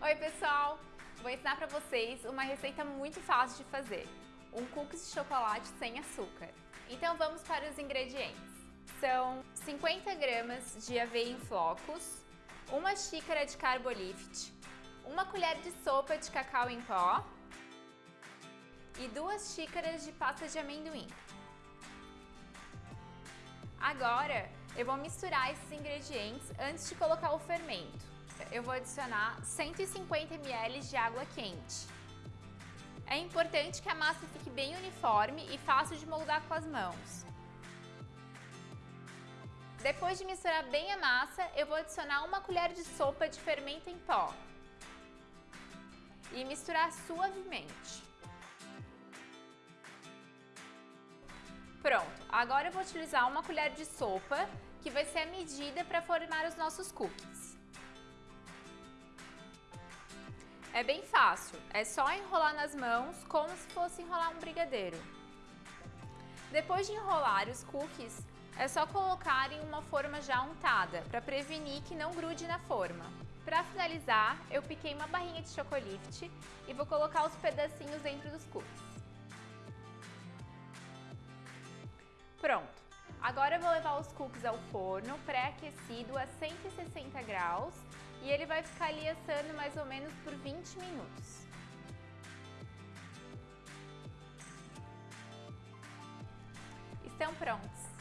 Oi pessoal, vou ensinar para vocês uma receita muito fácil de fazer, um cookies de chocolate sem açúcar. Então vamos para os ingredientes. São 50 gramas de aveia em flocos, uma xícara de carbolift, uma colher de sopa de cacau em pó e duas xícaras de pasta de amendoim. Agora eu vou misturar esses ingredientes antes de colocar o fermento eu vou adicionar 150 ml de água quente. É importante que a massa fique bem uniforme e fácil de moldar com as mãos. Depois de misturar bem a massa, eu vou adicionar uma colher de sopa de fermento em pó e misturar suavemente. Pronto, agora eu vou utilizar uma colher de sopa, que vai ser a medida para formar os nossos cookies. É bem fácil, é só enrolar nas mãos como se fosse enrolar um brigadeiro. Depois de enrolar os cookies, é só colocar em uma forma já untada, para prevenir que não grude na forma. Para finalizar, eu piquei uma barrinha de chocolift e vou colocar os pedacinhos dentro dos cookies. Pronto! Agora eu vou levar os cookies ao forno pré-aquecido a 160 graus e ele vai ficar ali assando mais ou menos por 20 minutos. Estão prontos!